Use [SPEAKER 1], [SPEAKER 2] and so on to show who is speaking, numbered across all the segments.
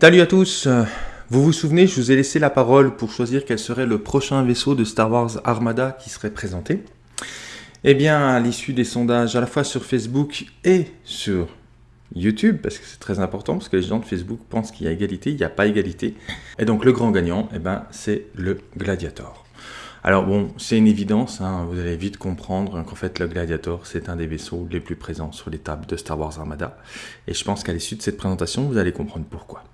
[SPEAKER 1] Salut à tous Vous vous souvenez, je vous ai laissé la parole pour choisir quel serait le prochain vaisseau de Star Wars Armada qui serait présenté. Eh bien, à l'issue des sondages à la fois sur Facebook et sur YouTube, parce que c'est très important, parce que les gens de Facebook pensent qu'il y a égalité, il n'y a pas égalité. Et donc le grand gagnant, eh ben, c'est le Gladiator. Alors bon, c'est une évidence, hein, vous allez vite comprendre qu'en fait le Gladiator, c'est un des vaisseaux les plus présents sur les tables de Star Wars Armada. Et je pense qu'à l'issue de cette présentation, vous allez comprendre pourquoi.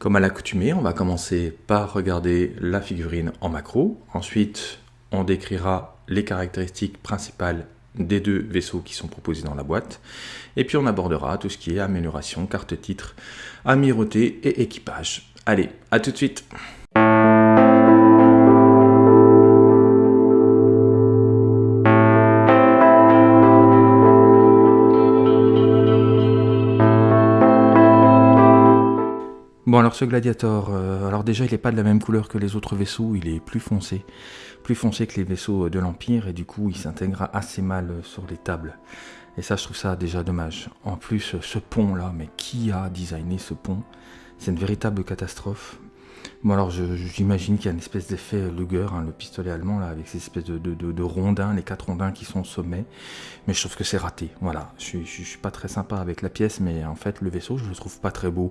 [SPEAKER 1] Comme à l'accoutumée, on va commencer par regarder la figurine en macro. Ensuite, on décrira les caractéristiques principales des deux vaisseaux qui sont proposés dans la boîte. Et puis on abordera tout ce qui est amélioration, carte titre, amirauté et équipage. Allez, à tout de suite Alors ce Gladiator, euh, alors déjà il n'est pas de la même couleur que les autres vaisseaux, il est plus foncé, plus foncé que les vaisseaux de l'Empire et du coup il s'intégrera assez mal sur les tables. Et ça je trouve ça déjà dommage. En plus ce pont là, mais qui a designé ce pont? C'est une véritable catastrophe. Bon alors j'imagine qu'il y a une espèce d'effet Luger, hein, le pistolet allemand là, avec ces espèces de, rondins, les quatre rondins qui sont au sommet, mais je trouve que c'est raté, voilà, je, ne suis pas très sympa avec la pièce, mais en fait le vaisseau je le trouve pas très beau.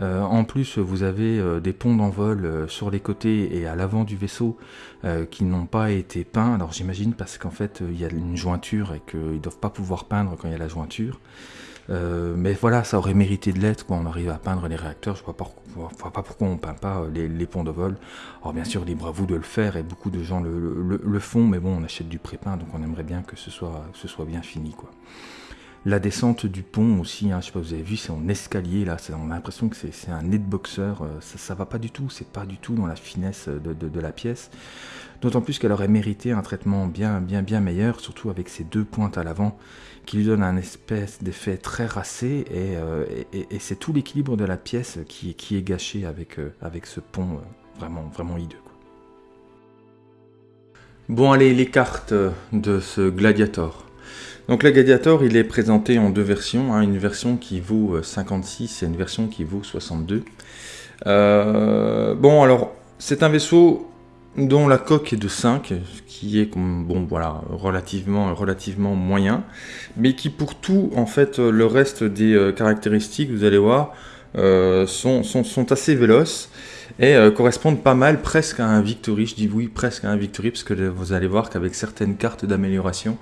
[SPEAKER 1] Euh, en plus, vous avez euh, des ponts d'envol euh, sur les côtés et à l'avant du vaisseau qui n'ont pas été peints. Alors j'imagine parce qu'en fait, il y a une jointure et qu'ils ne doivent pas pouvoir peindre quand il y a la jointure. mais voilà, ça aurait mérité de l'être quand on arrive à peindre les réacteurs. Je ne vois, pas pourquoi on ne peint pas les, ponts de vol. Alors bien sûr, libre à vous de le faire et beaucoup de gens le, font, mais bon, on achète du pré-peint, donc on aimerait bien que ce soit, ce soit bien fini. quoi. La descente du pont aussi, hein, je sais pas, vous avez vu, c'est en escalier là, on a l'impression que c'est un netboxer, euh, ça, ça va pas du tout, c'est pas du tout dans la finesse de, la pièce. D'autant plus qu'elle aurait mérité un traitement bien, bien, bien meilleur, surtout avec ces deux pointes à l'avant, qui lui donnent un espèce d'effet très racé, et, euh, c'est tout l'équilibre de la pièce qui, qui est gâché avec, euh, avec ce pont vraiment, vraiment hideux. Bon allez, les cartes de ce Gladiator. Donc le Gladiator, il est présenté en deux versions, hein. une version qui vaut 56 euh, et une version qui vaut 62. Euh, bon, alors, c'est un vaisseau dont la coque est de 5, qui est bon, relativement, moyen, mais qui pour tout, en fait, le reste des euh, caractéristiques, vous allez voir, sont, sont, assez véloces et correspondent pas mal presque à un Victory. Je dis oui, presque à un Victory, parce que vous allez voir qu'avec certaines cartes d'amélioration,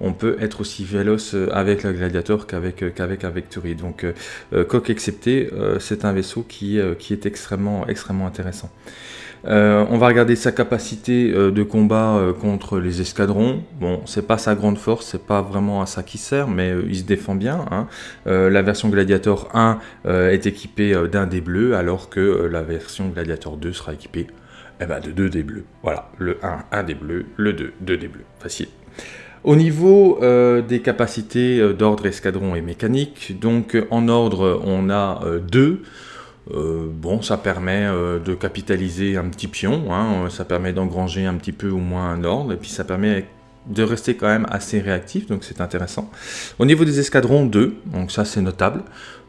[SPEAKER 1] on peut être aussi véloce euh, avec le Gladiator qu'avec euh, qu'avec un Vectory. Donc, euh, coque excepté, c'est un vaisseau qui, est extrêmement, extrêmement intéressant. on va regarder sa capacité de combat contre les escadrons. Bon, c'est pas sa grande force, c'est pas vraiment à ça qu'il sert, mais il se défend bien. Hein. la version Gladiator 1 est équipée d'un dé bleu, alors que la version Gladiator 2 sera équipée eh ben, de deux dés bleus. Voilà, le 1, un dé bleu, le 2, deux dés bleus. Facile. Au niveau euh, des capacités euh, d'ordre escadron et mécanique, donc en ordre on a euh, deux. bon, ça permet de capitaliser un petit pion, hein, ça permet d'engranger un petit peu au moins un ordre, et puis ça permet de rester quand même assez réactif, donc c'est intéressant. Au niveau des escadrons, 2, donc ça c'est notable.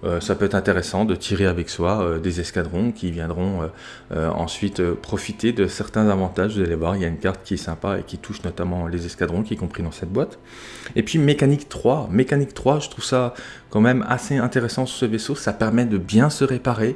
[SPEAKER 1] Euh, ça peut être intéressant de tirer avec soi euh, des escadrons qui viendront euh, ensuite profiter de certains avantages. Vous allez voir, il y a une carte qui est sympa et qui touche notamment les escadrons qui est compris dans cette boîte. Et puis mécanique 3, mécanique 3, je trouve ça quand même assez intéressant sur ce vaisseau, ça permet de bien se réparer,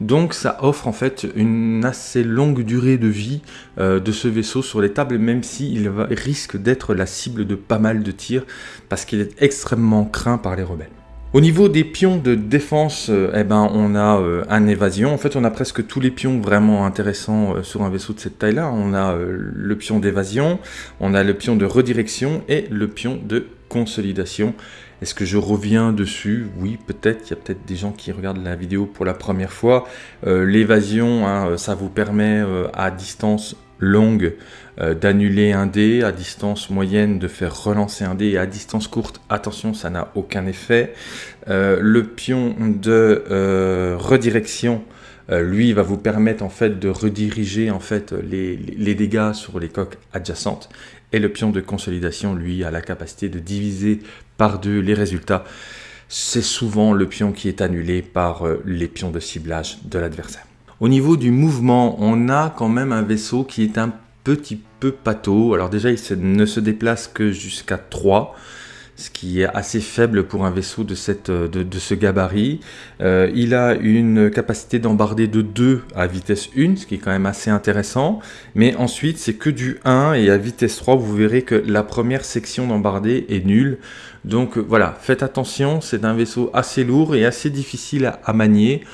[SPEAKER 1] donc ça offre en fait une assez longue durée de vie de ce vaisseau sur les tables, même s'il risque d'être la cible de pas mal de tirs, parce qu'il est extrêmement craint par les rebelles. Au niveau des pions de défense, euh, eh ben, on a euh, un évasion. En fait, on a presque tous les pions vraiment intéressants euh, sur un vaisseau de cette taille-là. On a le pion d'évasion, on a le pion de redirection et le pion de consolidation. Est-ce que je reviens dessus? Oui, peut-être. Il y a peut-être des gens qui regardent la vidéo pour la première fois. L'évasion, hein, ça vous permet à distance longue d'annuler un dé, à distance moyenne de faire relancer un dé, à distance courte, attention, ça n'a aucun effet. Euh, le pion de euh, redirection, lui, va vous permettre en fait de rediriger en fait les, dégâts sur les coques adjacentes. Et le pion de consolidation, lui, a la capacité de diviser par deux les résultats c'est souvent le pion qui est annulé par euh, les pions de ciblage de l'adversaire. Au niveau du mouvement, on a quand même un vaisseau qui est un petit peu pâteau. Alors déjà, il ne se déplace que jusqu'à 3 ce qui est assez faible pour un vaisseau de, cette, de, ce gabarit. Euh, il a une capacité d'embarder de 2 à vitesse 1, ce qui est quand même assez intéressant. Mais ensuite, c'est que du 1 et à vitesse 3, vous verrez que la première section d'embarder est nulle. Donc voilà, faites attention, c'est un vaisseau assez lourd et assez difficile à manier.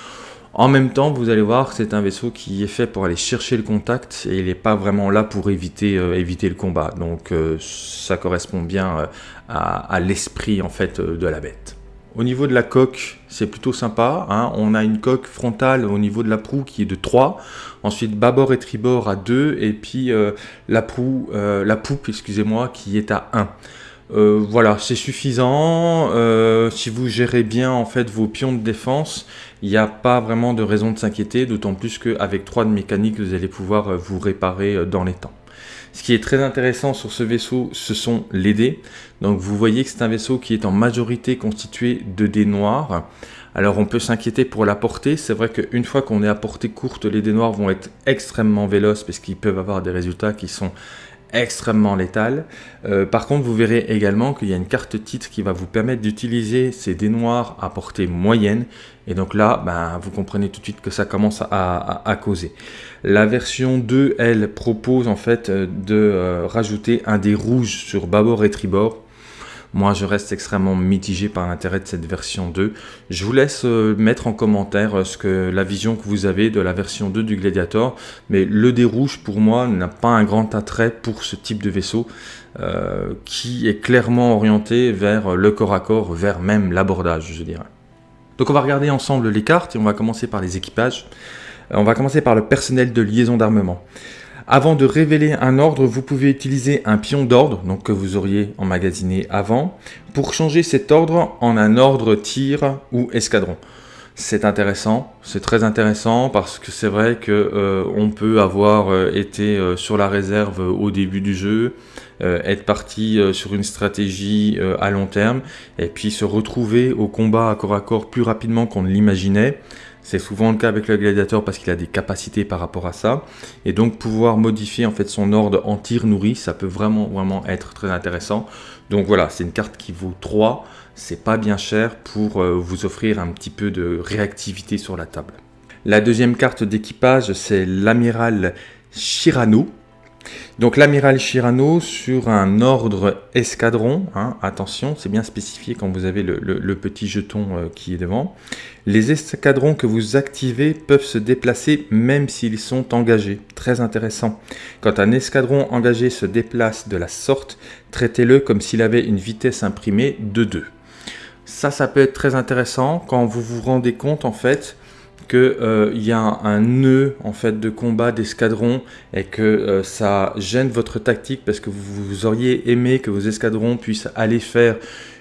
[SPEAKER 1] En même temps, vous allez voir, c'est un vaisseau qui est fait pour aller chercher le contact et il n'est pas vraiment là pour éviter, euh, le combat. Donc euh, ça correspond bien euh, à, l'esprit en fait de la bête. Au niveau de la coque, c'est plutôt sympa. Hein. On a une coque frontale au niveau de la proue qui est de 3. Ensuite, bâbord et tribord à 2. Et puis la, la poupe, excusez-moi, qui est à 1. Euh, voilà, c'est suffisant. Euh, si vous gérez bien en fait vos pions de défense, il n'y a pas vraiment de raison de s'inquiéter, d'autant plus qu'avec 3 de mécanique, vous allez pouvoir euh, vous réparer dans les temps. Ce qui est très intéressant sur ce vaisseau, ce sont les dés. Donc vous voyez que c'est un vaisseau qui est en majorité constitué de dés noirs. Alors on peut s'inquiéter pour la portée, c'est vrai qu'une fois qu'on est à portée courte, les dés noirs vont être extrêmement véloces parce qu'ils peuvent avoir des résultats qui sont extrêmement létal. Euh, par contre, vous verrez également qu'il y a une carte titre qui va vous permettre d'utiliser ces dés noirs à portée moyenne. Et donc là, ben, vous comprenez tout de suite que ça commence à, causer. La version 2, elle, propose en fait euh, de euh, rajouter un dé rouge sur bâbord et tribord moi, je reste extrêmement mitigé par l'intérêt de cette version 2. Je vous laisse euh, mettre en commentaire euh, ce que la vision que vous avez de la version 2 du Gladiator. Mais le dé rouge, pour moi, n'a pas un grand attrait pour ce type de vaisseau euh, qui est clairement orienté vers le corps à corps, vers même l'abordage, je dirais. Donc on va regarder ensemble les cartes et on va commencer par les équipages. On va commencer par le personnel de liaison d'armement. Avant de révéler un ordre, vous pouvez utiliser un pion d'ordre, donc que vous auriez emmagasiné avant, pour changer cet ordre en un ordre tir ou escadron. C'est intéressant, c'est très intéressant parce que c'est vrai que euh, peut avoir euh, été euh, sur la réserve au début du jeu, être parti sur une stratégie à long terme et puis se retrouver au combat à corps à corps plus rapidement qu'on ne l'imaginait. C'est souvent le cas avec le gladiateur parce qu'il a des capacités par rapport à ça. Et donc pouvoir modifier en fait son ordre en tir nourri, ça peut vraiment vraiment être très intéressant. Donc voilà, c'est une carte qui vaut 3. C'est pas bien cher pour euh, vous offrir un petit peu de réactivité sur la table. La deuxième carte d'équipage, c'est l'amiral Shirano. Donc l'amiral Shirano sur un ordre escadron, hein, attention, c'est bien spécifié quand vous avez le, petit jeton euh, qui est devant. Les escadrons que vous activez peuvent se déplacer même s'ils sont engagés. Très intéressant. Quand un escadron engagé se déplace de la sorte, traitez-le comme s'il avait une vitesse imprimée de 2. Ça, ça peut être très intéressant quand vous vous rendez compte en fait qu'il euh, y a un, nœud en fait de combat d'escadron et que euh, ça gêne votre tactique parce que vous, auriez aimé que vos escadrons puissent aller faire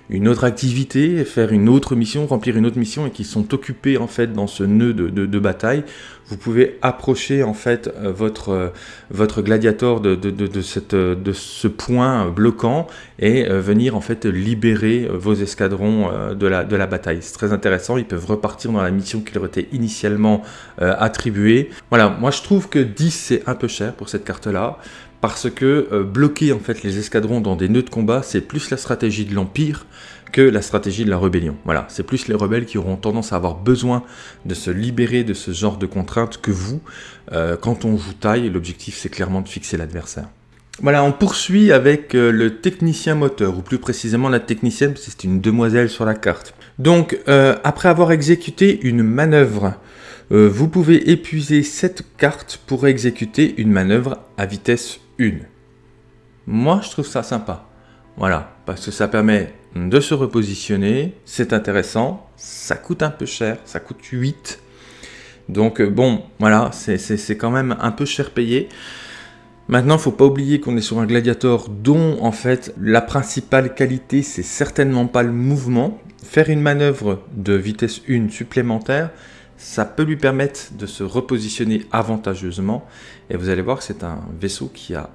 [SPEAKER 1] une autre activité, faire une autre mission, remplir une autre mission et qui sont occupés en fait dans ce nœud de, bataille, vous pouvez approcher en fait euh, votre, euh, votre gladiator de, de ce point bloquant et euh, venir en fait libérer vos escadrons de la, de la bataille. C'est très intéressant, ils peuvent repartir dans la mission qui leur était initialement attribuée. Voilà, moi je trouve que 10 c'est un peu cher pour cette carte là parce que euh, bloquer en fait les escadrons dans des nœuds de combat, c'est plus la stratégie de l'Empire que la stratégie de la rébellion. Voilà, c'est plus les rebelles qui auront tendance à avoir besoin de se libérer de ce genre de contraintes que vous. Euh, quand on joue taille, l'objectif c'est clairement de fixer l'adversaire. Voilà, on poursuit avec euh, le technicien moteur, ou plus précisément la technicienne, parce que c'est une demoiselle sur la carte. Donc, après avoir exécuté une manœuvre vous pouvez épuiser cette carte pour exécuter une manœuvre à vitesse une. Moi, je trouve ça sympa. Voilà, parce que ça permet de se repositionner, c'est intéressant, ça coûte un peu cher, ça coûte 8. Donc euh, bon, voilà, c'est quand même un peu cher payé. Maintenant, faut pas oublier qu'on est sur un gladiator dont, en fait, la principale qualité, c'est certainement pas le mouvement. Faire une manœuvre de vitesse 1 supplémentaire, ça peut lui permettre de se repositionner avantageusement. Et vous allez voir que c'est un vaisseau qui a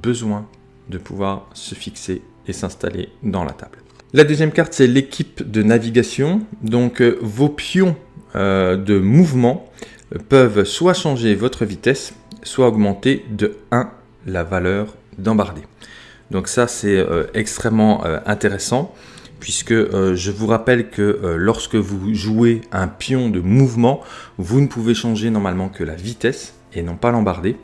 [SPEAKER 1] besoin de pouvoir se fixer et s'installer dans la table. La deuxième carte, c'est l'équipe de navigation. Donc euh, vos pions euh, de mouvement peuvent soit changer votre vitesse, soit augmenter de 1 la valeur d'embardé. Donc ça, c'est extrêmement intéressant puisque je vous rappelle que lorsque vous jouez un pion de mouvement, vous ne pouvez changer normalement que la vitesse et non pas l'embardé.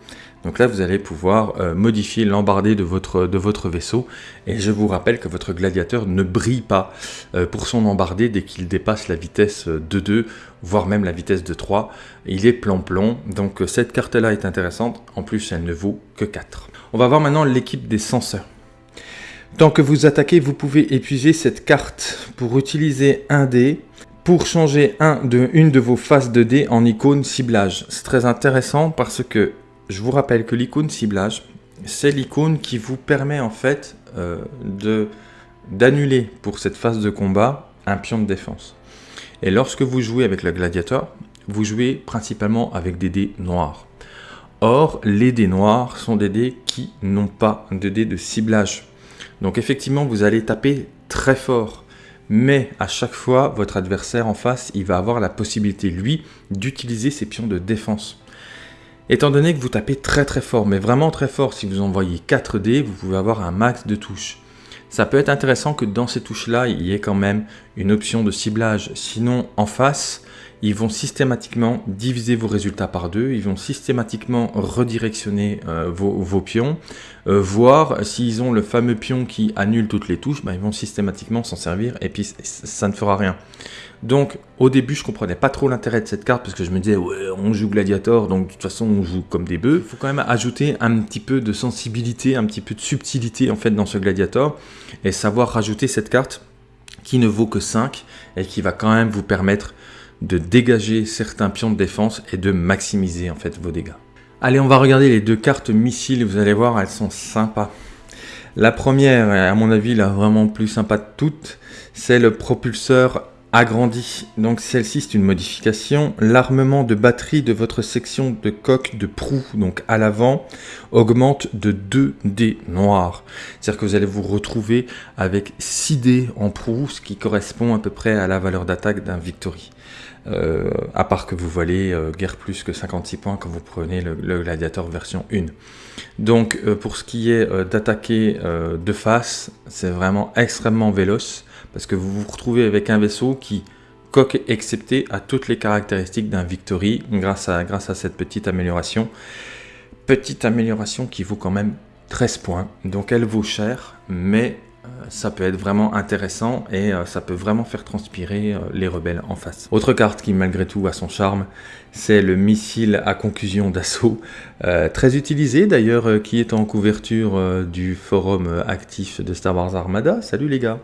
[SPEAKER 1] Donc là, vous allez pouvoir euh, modifier l'embardé de votre, vaisseau. Et je vous rappelle que votre gladiateur ne brille pas euh, pour son embardé dès qu'il dépasse la vitesse de 2, voire même la vitesse de 3. Il est plan-plomb. Donc euh, cette carte-là est intéressante. En plus, elle ne vaut que 4. On va voir maintenant l'équipe des senseurs. Tant que vous attaquez, vous pouvez épuiser cette carte pour utiliser un dé pour changer une de vos faces de dé en icône ciblage. C'est très intéressant parce que je vous rappelle que l'icône ciblage, c'est l'icône qui vous permet en fait euh, d'annuler pour cette phase de combat un pion de défense. Et lorsque vous jouez avec le gladiateur, vous jouez principalement avec des dés noirs. Or, les dés noirs sont des dés qui n'ont pas de dés de ciblage. Donc effectivement, vous allez taper très fort. Mais à chaque fois, votre adversaire en face, il va avoir la possibilité, lui, d'utiliser ses pions de défense. Étant donné que vous tapez très très fort, mais vraiment très fort, si vous envoyez 4 dés, vous pouvez avoir un max de touches. Ça peut être intéressant que dans ces touches-là, il y ait quand même une option de ciblage. Sinon, en face, ils vont systématiquement diviser vos résultats par deux, ils vont systématiquement redirectionner euh, vos, pions, euh, voire s'ils ont le fameux pion qui annule toutes les touches, bah, ils vont systématiquement s'en servir et puis ça ne fera rien. Donc au début je comprenais pas trop l'intérêt de cette carte parce que je me disais ouais on joue Gladiator donc de toute façon on joue comme des bœufs. Il faut quand même ajouter un petit peu de sensibilité, un petit peu de subtilité en fait dans ce Gladiator et savoir rajouter cette carte qui ne vaut que 5 et qui va quand même vous permettre de dégager certains pions de défense et de maximiser en fait vos dégâts. Allez on va regarder les deux cartes missiles, vous allez voir elles sont sympas. La première, à mon avis la vraiment plus sympa de toutes, c'est le propulseur agrandi. Donc celle-ci c'est une modification. L'armement de batterie de votre section de coque de proue, donc à l'avant, augmente de 2 dés noirs. C'est-à-dire que vous allez vous retrouver avec 6 dés en proue, ce qui correspond à peu près à la valeur d'attaque d'un Victory. Euh, à part que vous volez euh, guère plus que 56 points quand vous prenez le, Gladiator version 1. Donc euh, pour ce qui est d'attaquer de face, c'est vraiment extrêmement véloce parce que vous vous retrouvez avec un vaisseau qui, coque excepté, a toutes les caractéristiques d'un Victory grâce à, grâce à cette petite amélioration. Petite amélioration qui vaut quand même 13 points, donc elle vaut cher, mais ça peut être vraiment intéressant et euh, ça peut vraiment faire transpirer euh, les rebelles en face. Autre carte qui malgré tout a son charme, c'est le missile à conclusion d'assaut, très utilisé d'ailleurs, qui est en couverture du forum actif de Star Wars Armada. Salut les gars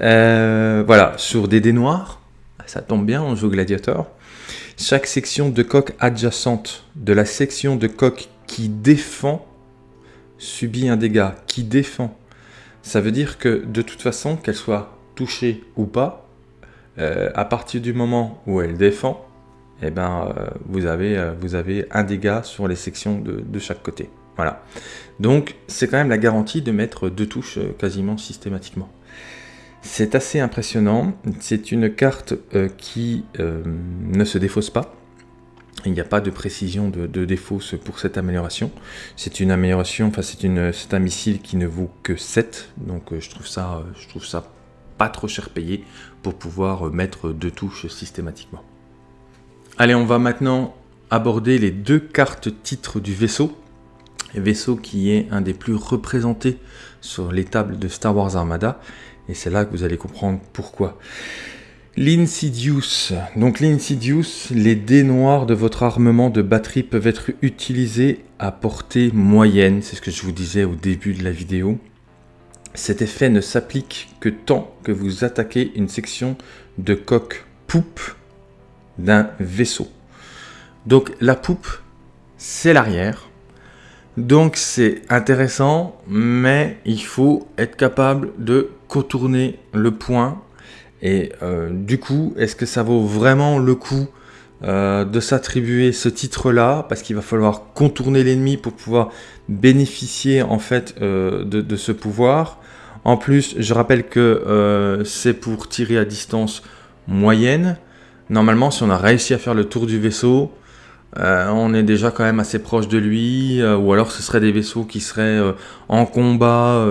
[SPEAKER 1] euh, voilà, sur des dés noirs, ça tombe bien, on joue gladiateur. Chaque section de coque adjacente de la section de coque qui défend subit un dégât. Qui défend. Ça veut dire que de toute façon, qu'elle soit touchée ou pas, euh, à partir du moment où elle défend, eh ben, euh, vous, avez, vous avez un dégât sur les sections de, de chaque côté. Voilà. Donc, c'est quand même la garantie de mettre deux touches quasiment systématiquement. C'est assez impressionnant. C'est une carte euh, qui euh, ne se défausse pas. Il n'y a pas de précision de, de défausse pour cette amélioration. C'est une amélioration, enfin c'est un missile qui ne vaut que 7. Donc euh, je, trouve ça, je trouve ça pas trop cher payé pour pouvoir mettre deux touches systématiquement. Allez, on va maintenant aborder les deux cartes titres du vaisseau. Vaisseau qui est un des plus représentés sur les tables de Star Wars Armada et c'est là que vous allez comprendre pourquoi. L'Insidious. Donc l'Insidious, les dés noirs de votre armement de batterie peuvent être utilisés à portée moyenne. C'est ce que je vous disais au début de la vidéo. Cet effet ne s'applique que tant que vous attaquez une section de coque poupe d'un vaisseau. Donc la poupe, c'est l'arrière. Donc c'est intéressant, mais il faut être capable de contourner le point. Et euh, du coup, est-ce que ça vaut vraiment le coup euh, de s'attribuer ce titre-là? Parce qu'il va falloir contourner l'ennemi pour pouvoir bénéficier en fait euh, de, ce pouvoir. En plus, je rappelle que c'est pour tirer à distance moyenne. Normalement, si on a réussi à faire le tour du vaisseau, euh, on est déjà quand même assez proche de lui, euh, ou alors ce seraient des vaisseaux qui seraient en combat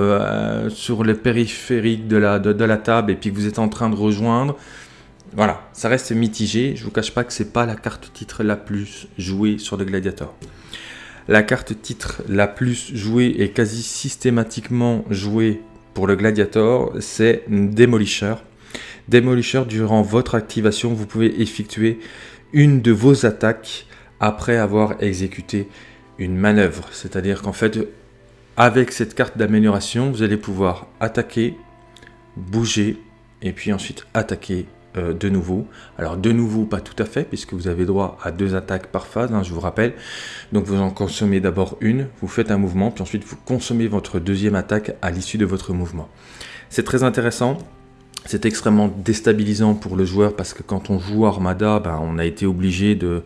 [SPEAKER 1] sur les périphériques de la, de, la table et puis que vous êtes en train de rejoindre. Voilà, ça reste mitigé. Je vous cache pas que c'est pas la carte titre la plus jouée sur le Gladiator. La carte titre la plus jouée et quasi systématiquement jouée pour le Gladiator, c'est Demolisher. Demolisher, durant votre activation, vous pouvez effectuer une de vos attaques après avoir exécuté une manœuvre. C'est-à-dire qu'en fait, avec cette carte d'amélioration, vous allez pouvoir attaquer, bouger, et puis ensuite attaquer euh, de nouveau. Alors de nouveau, pas tout à fait, puisque vous avez droit à deux attaques par phase, hein, je vous rappelle. Donc vous en consommez d'abord une, vous faites un mouvement, puis ensuite vous consommez votre deuxième attaque à l'issue de votre mouvement. C'est très intéressant, c'est extrêmement déstabilisant pour le joueur parce que quand on joue Armada, ben, on a été obligé de,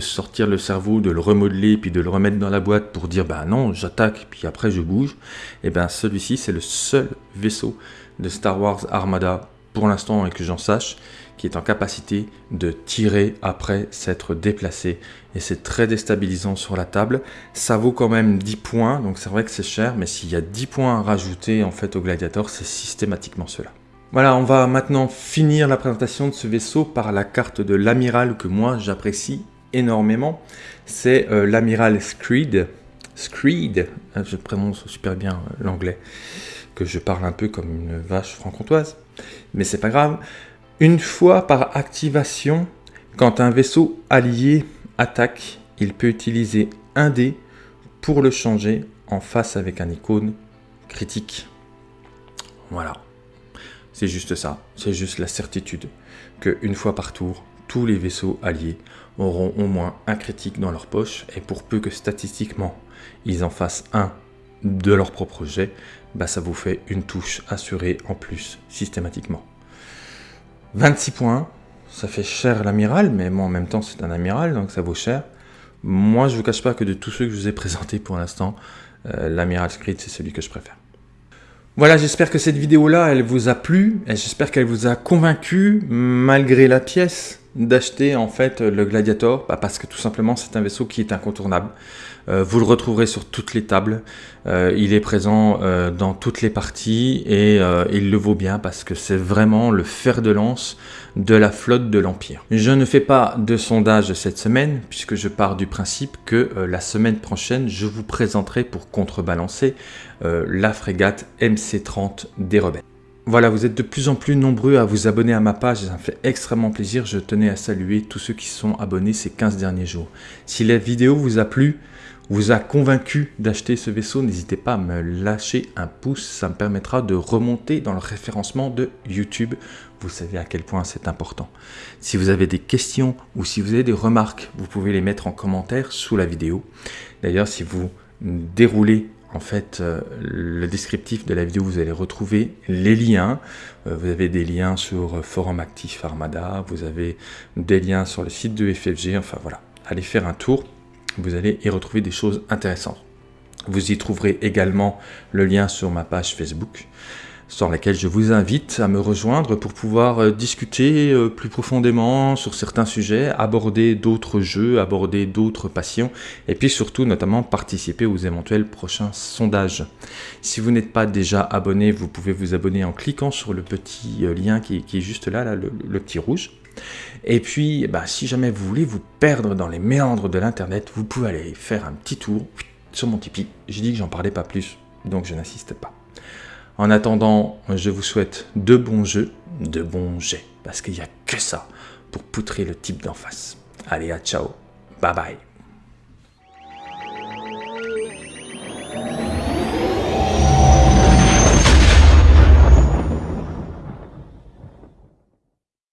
[SPEAKER 1] sortir le cerveau, de le remodeler, puis de le remettre dans la boîte pour dire ben non, j'attaque, puis après je bouge. Et ben celui-ci, c'est le seul vaisseau de Star Wars Armada pour l'instant et que j'en sache, qui est en capacité de tirer après s'être déplacé. Et c'est très déstabilisant sur la table. Ça vaut quand même 10 points, donc c'est vrai que c'est cher, mais s'il y a 10 points à rajouter en fait au Gladiator, c'est systématiquement cela. Voilà, on va maintenant finir la présentation de ce vaisseau par la carte de l'amiral que moi j'apprécie énormément. C'est euh, l'amiral Screed. Screed, euh, je prononce super bien euh, l'anglais, que je parle un peu comme une vache franc-comtoise, mais c'est pas grave. Une fois par activation, quand un vaisseau allié attaque, il peut utiliser un dé pour le changer en face avec un icône critique. Voilà. C'est juste ça, c'est juste la certitude que une fois par tour, tous les vaisseaux alliés auront au moins un critique dans leur poche et pour peu que statistiquement ils en fassent un de leur propre jet, bah ça vous fait une touche assurée en plus systématiquement. 26 points, ça fait cher l'amiral, mais moi en même temps c'est un amiral donc ça vaut cher. Moi je vous cache pas que de tous ceux que je vous ai présentés pour l'instant, euh, l'amiral Screed c'est celui que je préfère. Voilà, j'espère que cette vidéo-là, elle vous a plu, et j'espère qu'elle vous a convaincu, malgré la pièce, d'acheter en fait le Gladiator, bah, parce que tout simplement c'est un vaisseau qui est incontournable. Euh, vous le retrouverez sur toutes les tables, euh, il est présent euh, dans toutes les parties et il le vaut bien parce que c'est vraiment le fer de lance de la flotte de l'Empire. Je ne fais pas de sondage cette semaine puisque je pars du principe que la semaine prochaine je vous présenterai pour contrebalancer la frégate MC-30 des rebelles. Voilà, vous êtes de plus en plus nombreux à vous abonner à ma page ça me fait extrêmement plaisir. Je tenais à saluer tous ceux qui sont abonnés ces 15 derniers jours. Si la vidéo vous a plu, vous a convaincu d'acheter ce vaisseau, n'hésitez pas à me lâcher un pouce, ça me permettra de remonter dans le référencement de YouTube. Vous savez à quel point c'est important. Si vous avez des questions ou si vous avez des remarques, vous pouvez les mettre en commentaire sous la vidéo. D'ailleurs, si vous déroulez en fait, euh, le descriptif de la vidéo, vous allez retrouver les liens. Euh, vous avez des liens sur euh, Forum Actif Armada, vous avez des liens sur le site de FFG, enfin voilà. Allez faire un tour, vous allez y retrouver des choses intéressantes. Vous y trouverez également le lien sur ma page Facebook sur laquelle je vous invite à me rejoindre pour pouvoir euh, discuter euh, plus profondément sur certains sujets, aborder d'autres jeux, aborder d'autres passions, et puis surtout notamment participer aux éventuels prochains sondages. Si vous n'êtes pas déjà abonné, vous pouvez vous abonner en cliquant sur le petit euh, lien qui, est juste là, là le, petit rouge. Et puis, bah, si jamais vous voulez vous perdre dans les méandres de l'internet, vous pouvez aller faire un petit tour sur mon Tipeee. J'ai dit que j'en parlais pas plus, donc je n'insiste pas. En attendant, je vous souhaite de bons jeux, de bons jets, parce qu'il n'y a que ça pour poutrer le type d'en face. Allez, à ciao, bye bye.